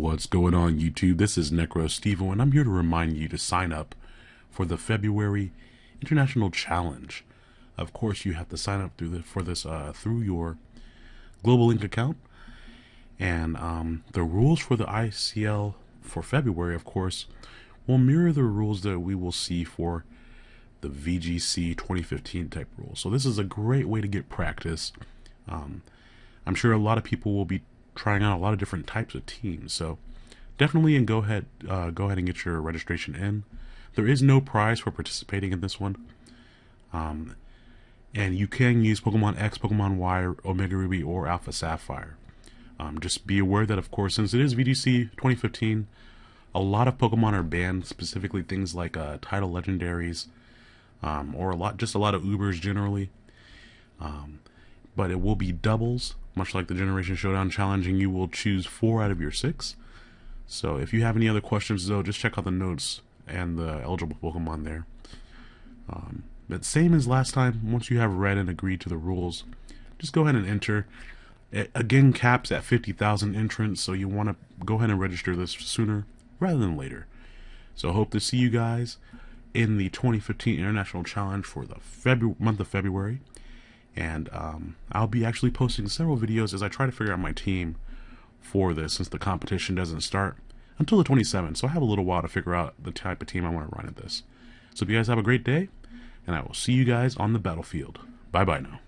What's going on YouTube? This is Necro Stevo and I'm here to remind you to sign up for the February International Challenge. Of course, you have to sign up through the, for this uh, through your Global Link account. And um, the rules for the ICL for February, of course, will mirror the rules that we will see for the VGC 2015 type rules. So this is a great way to get practice. Um, I'm sure a lot of people will be trying out a lot of different types of teams. So definitely and go ahead uh, go ahead and get your registration in. There is no prize for participating in this one. Um, and you can use Pokemon X, Pokemon Y, Omega Ruby, or Alpha Sapphire. Um, just be aware that, of course, since it is VGC 2015, a lot of Pokemon are banned, specifically things like uh, title legendaries, um, or a lot, just a lot of Ubers generally. Um, but it will be doubles, much like the Generation Showdown Challenge, and you will choose four out of your six. So if you have any other questions, though, just check out the notes and the eligible Pokemon there. Um, but same as last time, once you have read and agreed to the rules, just go ahead and enter. It, again, caps at 50,000 entrants, so you want to go ahead and register this sooner rather than later. So hope to see you guys in the 2015 International Challenge for the month of February. And um, I'll be actually posting several videos as I try to figure out my team for this since the competition doesn't start until the 27th. So I have a little while to figure out the type of team I want to run at this. So if you guys have a great day, and I will see you guys on the battlefield. Bye bye now.